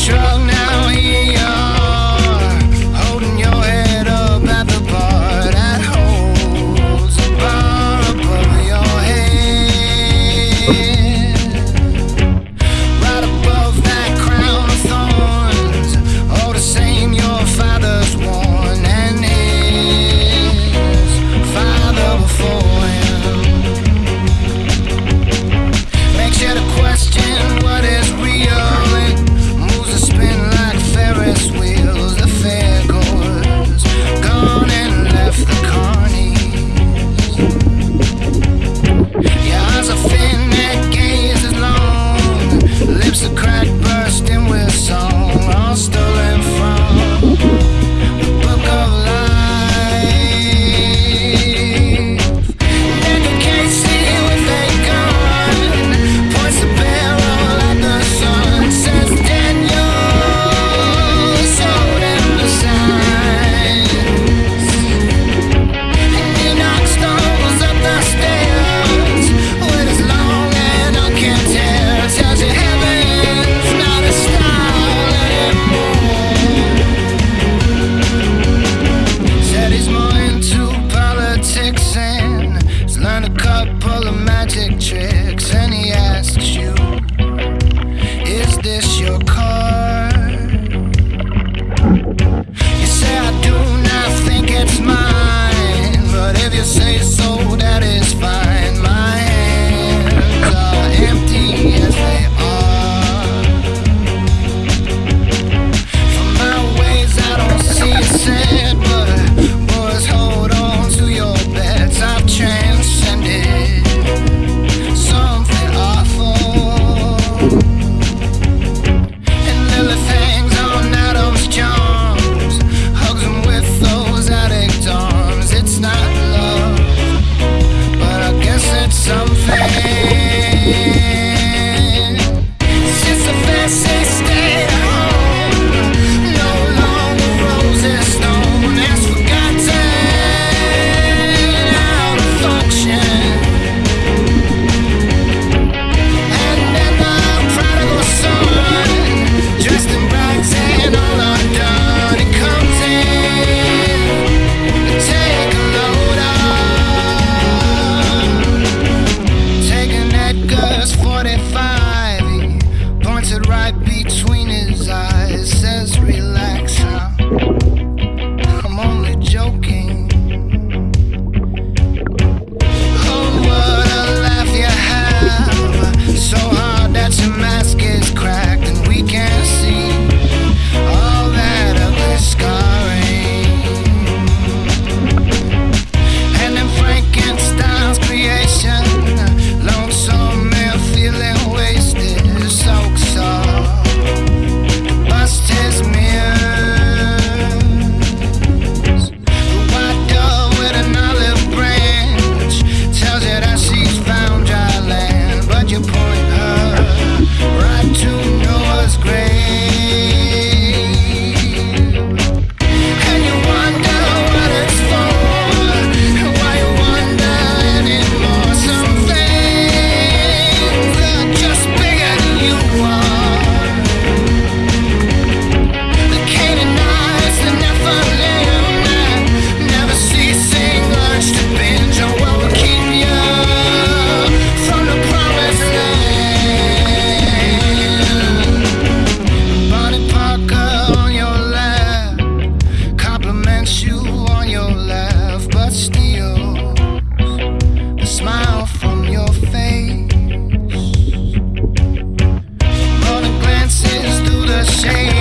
生 trip. shame.